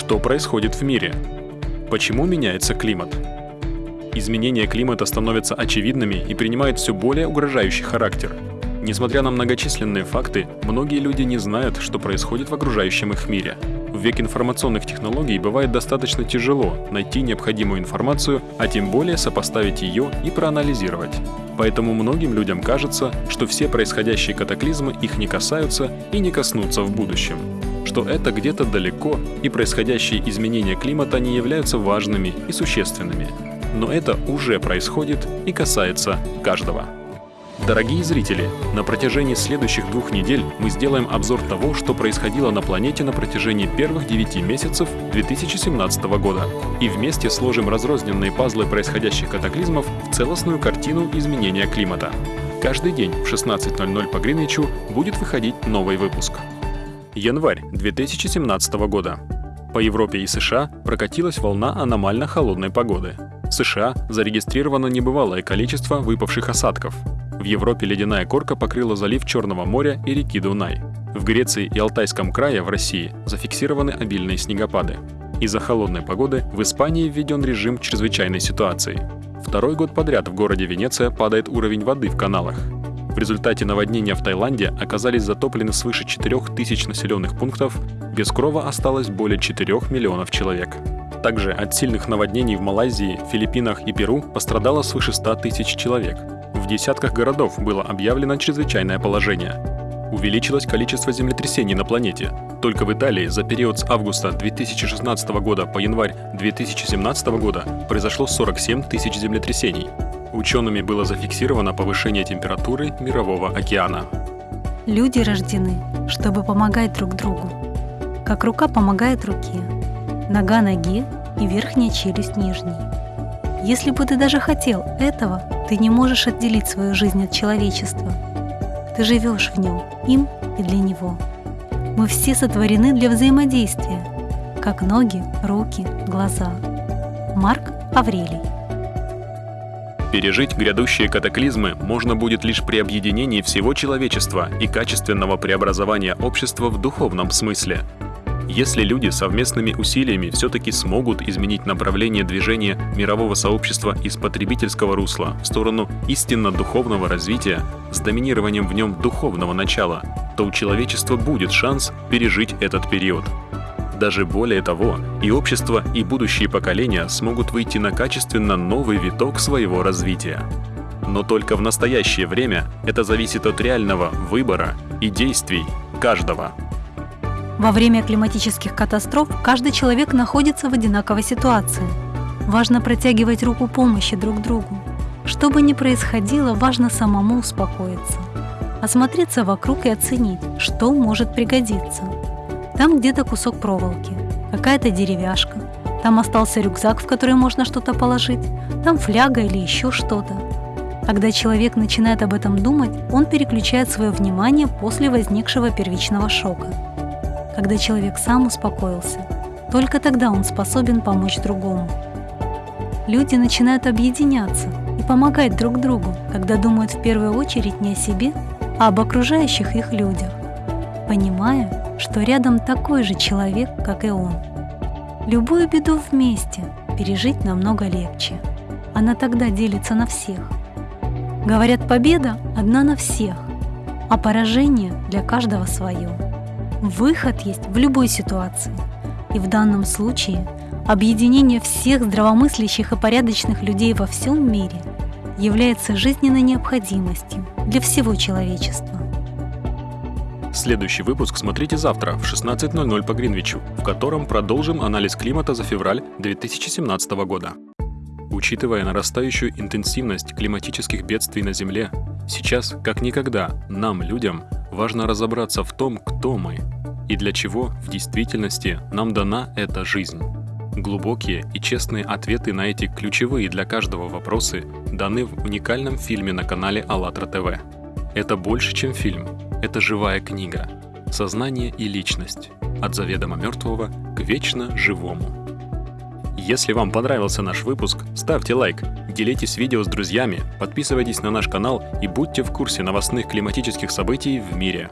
Что происходит в мире? Почему меняется климат? Изменения климата становятся очевидными и принимают все более угрожающий характер. Несмотря на многочисленные факты, многие люди не знают, что происходит в окружающем их мире. В век информационных технологий бывает достаточно тяжело найти необходимую информацию, а тем более сопоставить ее и проанализировать. Поэтому многим людям кажется, что все происходящие катаклизмы их не касаются и не коснутся в будущем. Что это где-то далеко, и происходящие изменения климата не являются важными и существенными. Но это уже происходит и касается каждого. Дорогие зрители, на протяжении следующих двух недель мы сделаем обзор того, что происходило на планете на протяжении первых 9 месяцев 2017 года. И вместе сложим разрозненные пазлы происходящих катаклизмов в целостную картину изменения климата. Каждый день в 16.00 по Гринвичу будет выходить новый выпуск. Январь 2017 года. По Европе и США прокатилась волна аномально холодной погоды. В США зарегистрировано небывалое количество выпавших осадков. В Европе ледяная корка покрыла залив Черного моря и реки Дунай. В Греции и Алтайском крае в России зафиксированы обильные снегопады. Из-за холодной погоды в Испании введен режим чрезвычайной ситуации. Второй год подряд в городе Венеция падает уровень воды в каналах. В результате наводнения в Таиланде оказались затоплены свыше 4000 населенных пунктов, без крова осталось более 4 миллионов человек. Также от сильных наводнений в Малайзии, Филиппинах и Перу пострадало свыше 100 тысяч человек. В десятках городов было объявлено чрезвычайное положение. Увеличилось количество землетрясений на планете. Только в Италии за период с августа 2016 года по январь 2017 года произошло 47 тысяч землетрясений. Учеными было зафиксировано повышение температуры Мирового океана. Люди рождены, чтобы помогать друг другу. Как рука помогает руке, нога ноге и верхняя челюсть нижней. Если бы ты даже хотел этого, ты не можешь отделить свою жизнь от человечества. Ты живешь в нем, им и для него. Мы все сотворены для взаимодействия, как ноги, руки, глаза. Марк Аврелий Пережить грядущие катаклизмы можно будет лишь при объединении всего человечества и качественного преобразования общества в духовном смысле – если люди совместными усилиями все-таки смогут изменить направление движения мирового сообщества из потребительского русла в сторону истинно духовного развития с доминированием в нем духовного начала, то у человечества будет шанс пережить этот период. Даже более того, и общество, и будущие поколения смогут выйти на качественно новый виток своего развития. Но только в настоящее время это зависит от реального выбора и действий каждого. Во время климатических катастроф каждый человек находится в одинаковой ситуации. Важно протягивать руку помощи друг другу. Что бы ни происходило, важно самому успокоиться. Осмотреться вокруг и оценить, что может пригодиться. Там где-то кусок проволоки, какая-то деревяшка, там остался рюкзак, в который можно что-то положить, там фляга или еще что-то. Когда человек начинает об этом думать, он переключает свое внимание после возникшего первичного шока – когда человек сам успокоился, только тогда он способен помочь другому. Люди начинают объединяться и помогать друг другу, когда думают в первую очередь не о себе, а об окружающих их людях, понимая, что рядом такой же человек, как и он. Любую беду вместе пережить намного легче. Она тогда делится на всех. Говорят, победа одна на всех, а поражение для каждого свое. Выход есть в любой ситуации. И в данном случае объединение всех здравомыслящих и порядочных людей во всем мире является жизненной необходимостью для всего человечества. Следующий выпуск смотрите завтра в 16.00 по Гринвичу, в котором продолжим анализ климата за февраль 2017 года. Учитывая нарастающую интенсивность климатических бедствий на Земле, сейчас, как никогда, нам, людям, важно разобраться в том, кто мы и для чего в действительности нам дана эта жизнь. Глубокие и честные ответы на эти ключевые для каждого вопросы даны в уникальном фильме на канале АЛЛАТРА ТВ. Это больше, чем фильм. Это живая книга. Сознание и личность. От заведомо мертвого к вечно живому. Если вам понравился наш выпуск, ставьте лайк, делитесь видео с друзьями, подписывайтесь на наш канал и будьте в курсе новостных климатических событий в мире.